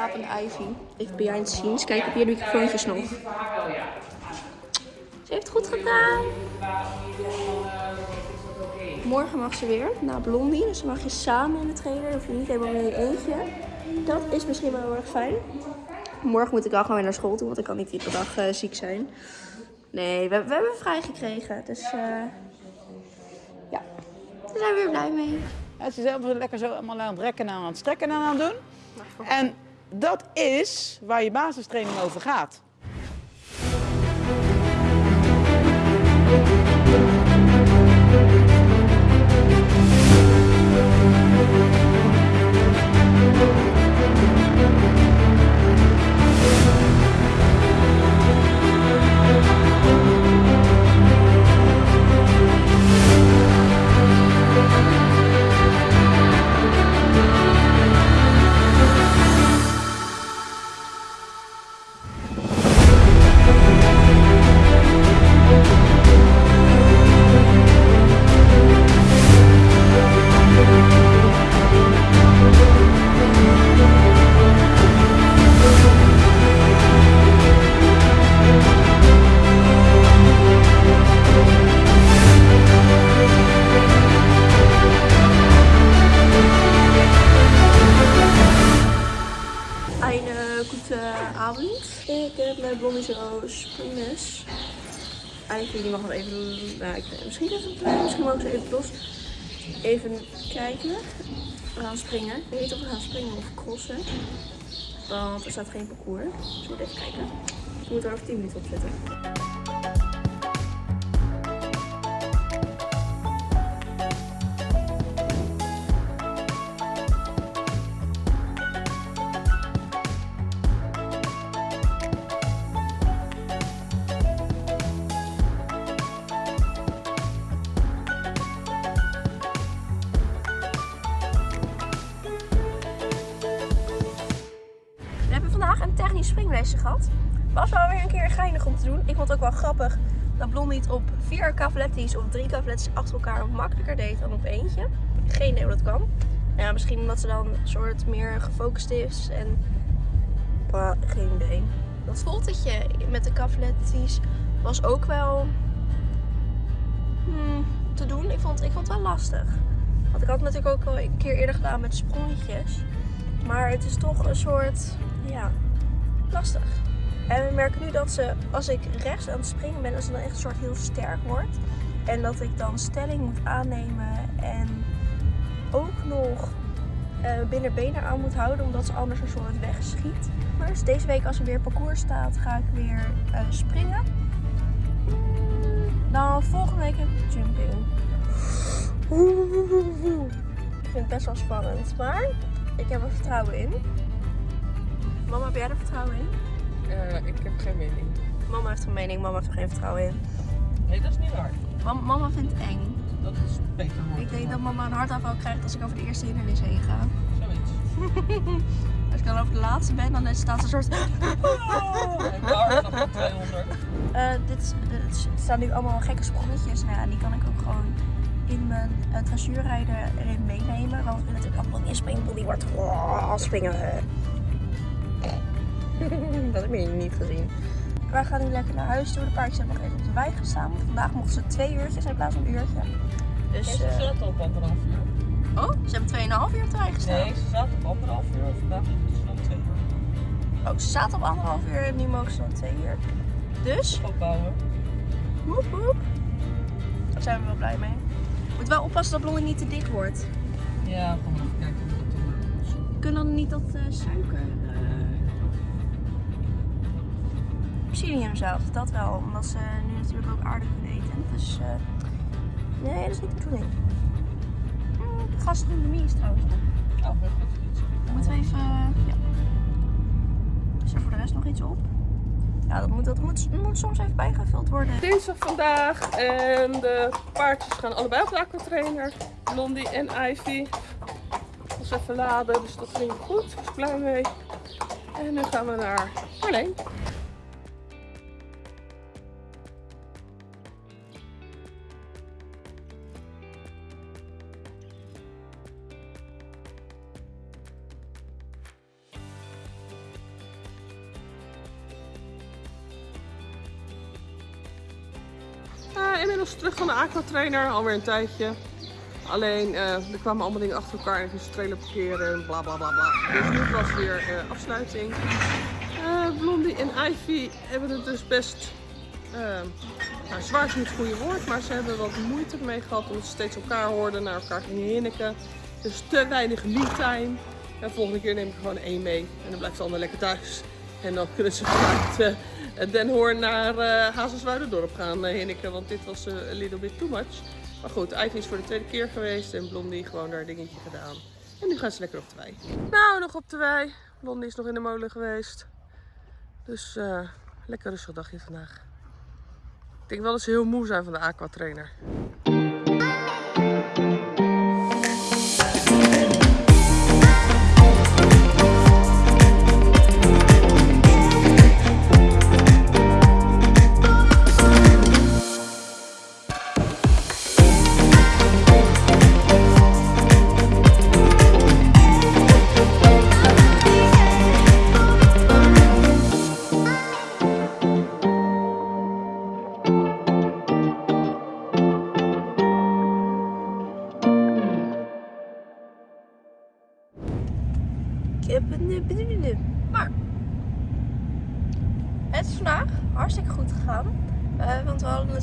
slapende Ivy. Even behind the scenes. Kijk op de microfoontjes nog. Ze heeft het goed gedaan. Morgen mag ze weer naar Blondie. Dus dan mag je samen in de trailer. Dan hoef je niet helemaal in je eentje. Dat is misschien wel heel erg fijn. Morgen moet ik wel gewoon weer naar school toe, want ik kan niet iedere dag eh, ziek zijn. Nee, we, we hebben vrij gekregen. Dus eh, ja, daar zijn we weer blij mee. Het is zelf lekker zo allemaal aan het rekken en aan het strekken en aan het doen. En dat is waar je basistraining over gaat. Gute Abend. Ik heb met Blondie zo springles. Eigenlijk die mag nog even. Nou, ik, misschien, even, misschien mogen ze even los. Even kijken. We gaan springen. Ik weet niet of we gaan springen of crossen. Want er staat geen parcours. Dus we moeten even kijken. We moeten er over 10 minuten op zetten. Gehad. Was wel weer een keer geinig om te doen. Ik vond het ook wel grappig dat Blondie het op vier cavalettis of drie cavalettis achter elkaar makkelijker deed dan op eentje. Geen idee hoe dat kan. Nou ja, misschien omdat ze dan een soort meer gefocust is en... Bah, geen idee. Dat voltetje met de cavalettis was ook wel hmm, te doen. Ik vond, ik vond het wel lastig. Want ik had het natuurlijk ook al een keer eerder gedaan met sprongetjes. Maar het is toch een soort, ja, lastig. En we merken nu dat ze, als ik rechts aan het springen ben, dat ze dan echt een soort heel sterk wordt. En dat ik dan stelling moet aannemen en ook nog eh binnen benen aan moet houden, omdat ze anders een soort wegschiet. Dus deze week als er weer parcours staat, ga ik weer eh, springen. Dan volgende week heb ik jumping. Ik vind het best wel spannend, maar ik heb er vertrouwen in. Heb jij er vertrouwen in? Eh, ik heb geen mening. Mama heeft een mening, mama heeft er geen vertrouwen in. Nee, dat is niet waar. Mam- mama vindt het eng. Dat is beter. Ik denk dat mama een hartaanval krijgt als ik over de eerste hindernis heen ga. Zoiets. Als ik dan over de laatste ben, dan staat er een soort... De hartslag van 200. Eh, dit, dit staan nu allemaal gekke sprongetjes. Nou ja, die kan ik ook gewoon in mijn uh, erin meenemen. Want ik wil natuurlijk allemaal in springen. Die wordt oh, springen. dat heb je niet gezien. Wij gaan nu lekker naar huis toe. De paardjes hebben nog even op de wei gestaan. Want vandaag mochten ze twee uurtjes in plaats van een uurtje. Dus, Ze eh, zaten op anderhalf uur. oh, ze hebben 2,5 uur op de wei gestaan. Nee, ze zaten op anderhalf uur. Vandaag is het dan twee uur. Oh, ze zaten op anderhalf uur en nu mogen ze dan twee uur. Dus, Opbouwen. woep woep. Daar zijn we wel blij mee. Moet wel oppassen dat Blondie niet te dik wordt. Ja, kom even kijken hoe dat doen. We kunnen dan niet dat eh, suiker. eh Psyllium zelf, dat wel. Omdat ze nu natuurlijk ook aardig kunnen eten. Dus eh, nee, dat is niet de bedoeling. Mm, de gastronomie is trouwens. Oh, heel goed. Moeten we even. eh, ja. Is er voor de rest nog iets op? Ja, dat moet, dat moet, moet soms even bijgevuld worden. Dinsdag vandaag en de paardjes gaan allebei op de aquatrainer. Blondie en Ivy. Dus even laden, dus dat ging goed. Ik was blij mee. En nu gaan we naar Marleen. Inmiddels terug van de aquatrainer, alweer een tijdje. Alleen eh, er kwamen allemaal dingen achter elkaar en de trailer parkeren en bla bla bla bla. Dus nu was weer eh, afsluiting. Eh, Blondie en Ivy hebben het dus best. nou, zwaar is niet het goede woord, maar ze hebben wat moeite ermee gehad omdat ze steeds elkaar hoorden, naar elkaar gingen hinniken. Dus te weinig me-time. En volgende keer neem ik gewoon één mee en dan blijft de ander lekker thuis. En dan kunnen ze vanuit Den Hoorn naar uh, Hazelswoude-dorp gaan uh, want dit was uh, a little bit too much. Maar goed, Ivy is voor de tweede keer geweest en Blondie gewoon daar dingetje gedaan. En nu gaan ze lekker op de wei. Nou, nog op de wei. Blondie is nog in de molen geweest. Dus lekker rustig dagje vandaag. Ik denk wel dat ze heel moe zijn van de aquatrainer.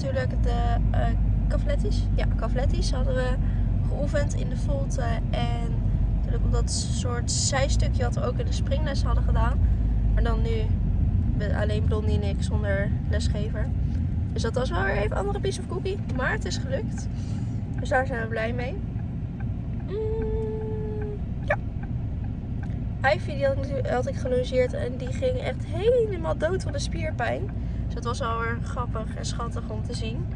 Natuurlijk de uh. Ja, cavlettis hadden we geoefend in de volte. En natuurlijk op dat soort zijstukje wat we ook in de springles hadden gedaan. Maar dan nu alleen Blondie en ik zonder lesgever. Dus dat was wel weer even een andere piece of cookie. Maar het is gelukt. Dus daar zijn we blij mee. Mm, ja. Ivy die had ik, had en die ging echt helemaal dood van de spierpijn. Dus dat was wel weer grappig en schattig om te zien.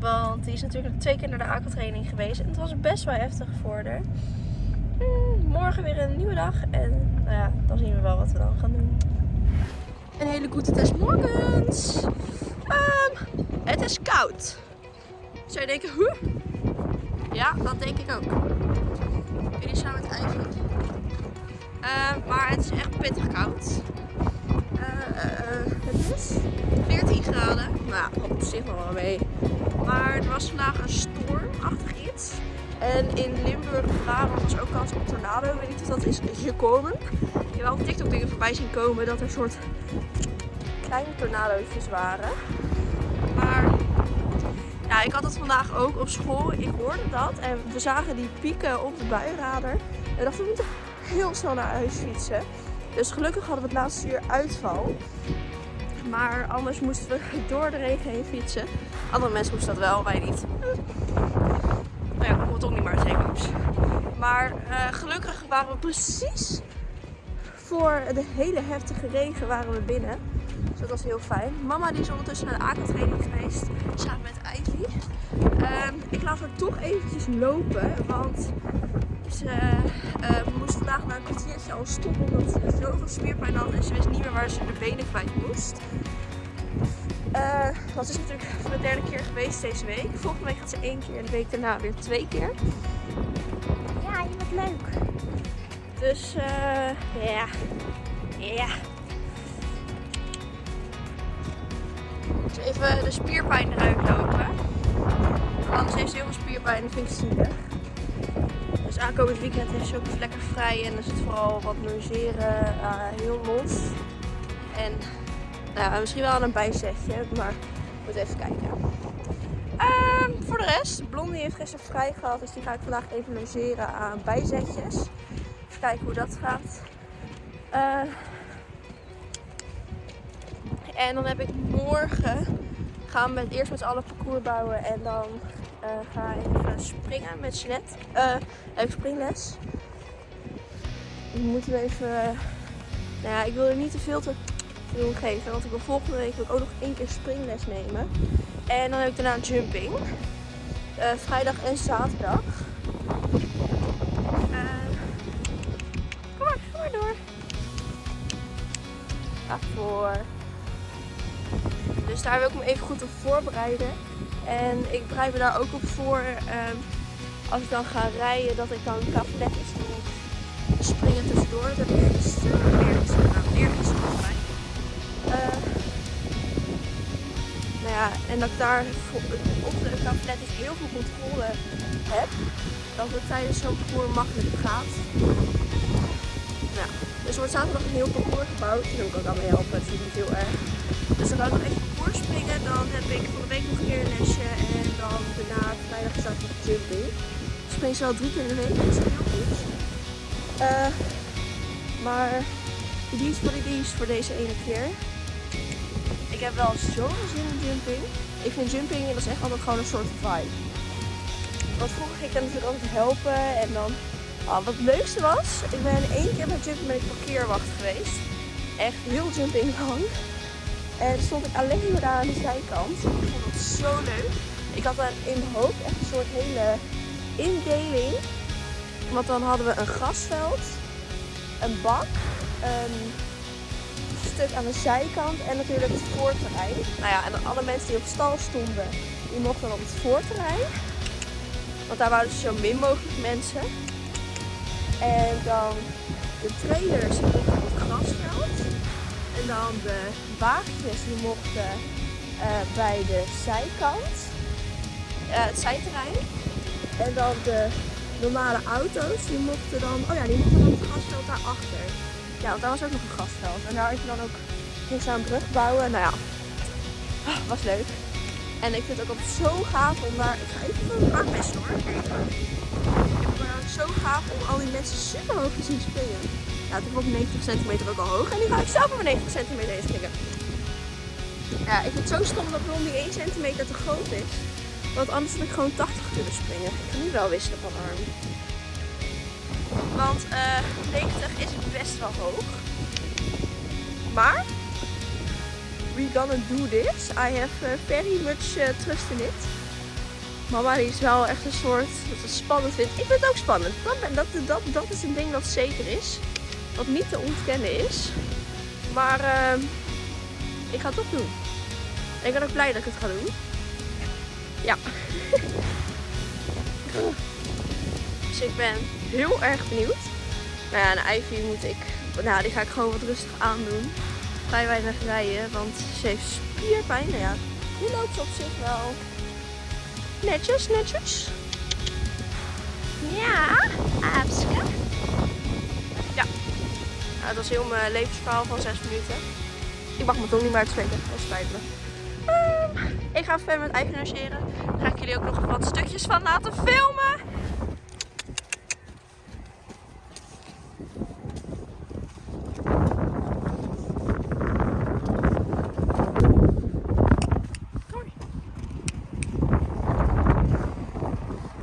Want die is natuurlijk twee keer naar de aquatraining geweest en het was best wel heftig voor haar. Mm, morgen weer een nieuwe dag en nou ja, dan zien we wel wat we dan gaan doen. Een hele goede test morgens. Um, het is koud. Zou je denken, huh? Ja, dat denk ik ook. Jullie staan met Ivy. Uh, maar het is echt pittig koud. Uh, uh, het is 14 graden. Nou, op zich nog wel mee. Maar er was vandaag een stormachtig iets. En in Limburg, Brabant was ook kans op tornado. Ik weet niet of dat is gekomen. Ik heb wel op TikTok dingen voorbij zien komen dat er soort kleine tornadootjes waren. Maar ja, ik had het vandaag ook op school. Ik hoorde dat en we zagen die pieken op de buienradar. En dachten we moeten heel snel naar huis fietsen. Dus gelukkig hadden we het laatste uur uitval. Maar anders moesten we door de regen heen fietsen. Andere mensen moesten dat wel, wij niet. Nou ja, kon het toch niet maar zeggen. Maar uh, gelukkig waren we precies voor de hele heftige regen waren we binnen. Dus dat was heel fijn. Mama die is ondertussen naar de aquatraining geweest. Samen met Ivy. Um, ik laat haar toch eventjes lopen. Want ze uh, moest vandaag na een kwartiertje al stoppen. Omdat ze zoveel spierpijn had. En ze wist niet meer waar ze de benen kwijt moest. Uh, dat is natuurlijk voor de derde keer geweest deze week. Volgende week gaat ze één keer en de week daarna weer twee keer. Ja, je bent leuk. Dus uh, ja. Ja. Dus even de spierpijn eruit lopen. Anders heeft ze heel veel spierpijn en vind ik zielig. Aankomend weekend heeft ze ook lekker vrij en er zit vooral wat logeren uh, heel los. En nou, misschien wel een bijzetje, maar moet even kijken. Uh, voor de rest, Blondie heeft gisteren vrij gehad, dus die ga ik vandaag even logeren aan bijzetjes. Even kijken hoe dat gaat. Uh, en dan heb ik morgen, gaan we eerst met z'n allen parcours bouwen en dan uh, ga ik even springen met Jeanette. Uh, ik springles. Dan moeten we even, nou ja, ik wil er niet te veel te doen geven, want ik wil volgende week ook nog één keer springles nemen. En dan heb ik daarna jumping. Vrijdag en zaterdag. kom maar, kom maar door. Daarvoor. Dus daar wil ik me even goed op voorbereiden. En ik bereid me daar ook op voor um, als ik dan ga rijden, dat ik dan cavalettes doe. Springen tussendoor. Dat heb ik gisteren, eergisteren, nou, eergisteren volgens mij. Uh, nou ja, en dat ik daar op de tablet dus heel veel controle heb. Dat het tijdens zo'n parcours makkelijker gaat. Nou, dus er wordt zaterdag een heel parcours gebouwd. Daar wil ik ook aan mee helpen, dat vind ik heel erg. Dus dan ga ik nog even parcours springen. Dan heb ik van de week nog een keer een lesje. En dan daarna vrijdag start ik met jumping. Ik spring ze wel drie keer in de week, dat is heel goed. Eh, maar die is voor die is voor deze ene keer. Ik heb wel zo'n zin in jumping. Ik vind jumping, dat is echt altijd gewoon een soort vibe. Want vroeger ging ik dan natuurlijk altijd helpen en dan... Ah, wat het leukste was, ik ben één keer met jumping met parkeerwacht geweest. Echt heel jumping lang. En stond ik alleen maar daar aan de zijkant. Ik vond het zo leuk. Ik had dan in mijn hoofd echt een soort hele indeling. Want dan hadden we een grasveld, een bak, een stuk aan de zijkant en natuurlijk het voorterrein. Nou ja, en alle mensen die op stal stonden, die mochten dan op het voorterrein. Want daar waren dus zo min mogelijk mensen. En dan de trailers. En dan de wagentjes die mochten eh, bij de zijkant, eh, het zijterrein. En dan de normale auto's, die mochten dan, oh ja, die mochten dan het grasveld daarachter. Ja, want daar was ook nog een grasveld. En daar had je dan ook, ging een brug bouwen. Nou ja, ah, was leuk. En ik vind het ook zo gaaf om daar, ik ga even aanmesten hoor. Zo gaaf om al die mensen super hoog te zien springen. Ja, is op 90 centimeter ook al hoog. En nu ga ik zelf op 90 centimeter heen springen. Ja, ik vind het zo stom dat Blondie 1 centimeter te groot is. Want anders had ik gewoon 80 kunnen springen. Ik ga nu wel wisselen van arm. Want eh 90 is best wel hoog. Maar we gonna do this. I have uh, very much uh, trust in it. Mama die is wel echt een soort dat het spannend vindt. Ik vind het ook spannend. Dat, dat, dat, dat is een ding dat zeker is. Wat niet te ontkennen is. Maar ehm, ik ga het toch doen. En ik ben ook blij dat ik het ga doen. Ja. dus ik ben heel erg benieuwd. Nou ja, en Ivy moet ik, nou die ga ik gewoon wat rustig aandoen. Vrij weinig rijden, want ze heeft spierpijn. Nou ja, nu loopt ze op zich wel netjes, netjes. Ja, Aapske. Ja, nou, dat was heel mijn levensverhaal van 6 minuten. Ik mag mijn tong niet meer uitspreken, dat spijt me. Ehm, ik ga verder met eigenariseren. Daar ga ik jullie ook nog wat stukjes van laten filmen.